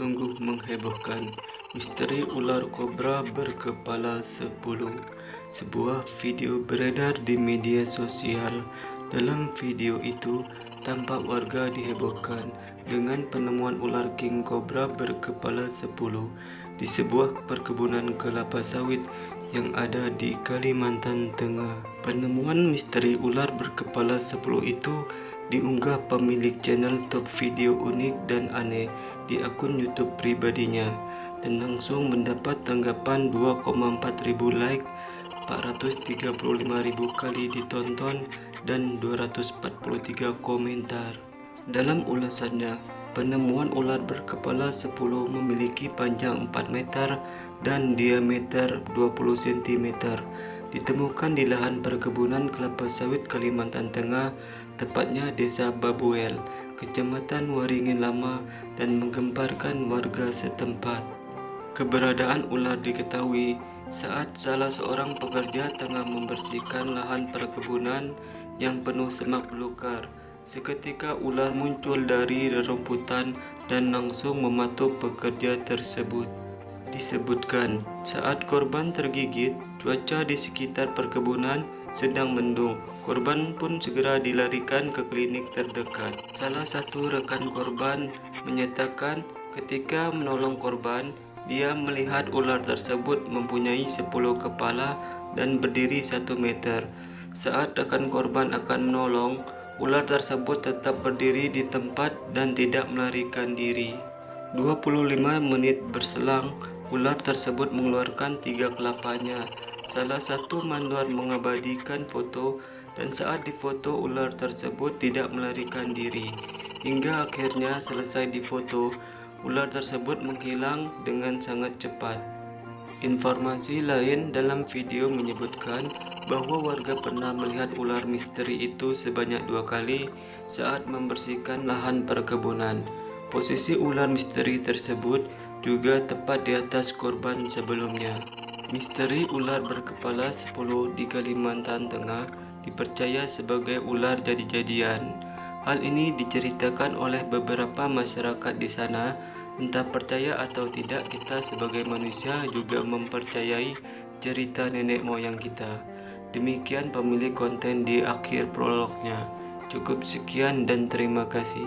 Sungguh menghebohkan Misteri ular kobra berkepala 10 Sebuah video beredar di media sosial. Dalam video itu tampak warga dihebohkan Dengan penemuan ular king kobra berkepala 10 Di sebuah perkebunan kelapa sawit yang ada di Kalimantan Tengah. Penemuan misteri ular berkepala 10 itu diunggah pemilik channel top video unik dan aneh di akun YouTube pribadinya dan langsung mendapat tanggapan 2,4 ribu like, 435 ribu kali ditonton, dan 243 komentar. Dalam ulasannya, penemuan ular berkepala 10 memiliki panjang 4 meter dan diameter 20 cm ditemukan di lahan perkebunan kelapa sawit Kalimantan Tengah, tepatnya Desa Babuel, Kecamatan Waringin Lama dan menggemparkan warga setempat. Keberadaan ular diketahui saat salah seorang pekerja tengah membersihkan lahan perkebunan yang penuh semak belukar. Seketika ular muncul dari rerumputan dan langsung mematuk pekerja tersebut. Disebutkan saat korban tergigit, cuaca di sekitar perkebunan sedang mendung. Korban pun segera dilarikan ke klinik terdekat. Salah satu rekan korban menyatakan ketika menolong korban, dia melihat ular tersebut mempunyai 10 kepala dan berdiri 1 meter. Saat rekan korban akan menolong, ular tersebut tetap berdiri di tempat dan tidak melarikan diri. 25 menit berselang, Ular tersebut mengeluarkan tiga kelapanya. Salah satu manduar mengabadikan foto dan saat difoto ular tersebut tidak melarikan diri. Hingga akhirnya selesai difoto, ular tersebut menghilang dengan sangat cepat. Informasi lain dalam video menyebutkan bahwa warga pernah melihat ular misteri itu sebanyak dua kali saat membersihkan lahan perkebunan. Posisi ular misteri tersebut juga tepat di atas korban sebelumnya. Misteri ular berkepala 10 di Kalimantan Tengah dipercaya sebagai ular jadi-jadian. Hal ini diceritakan oleh beberapa masyarakat di sana. Entah percaya atau tidak, kita sebagai manusia juga mempercayai cerita nenek moyang kita. Demikian pemilik konten di akhir prolognya. Cukup sekian dan terima kasih.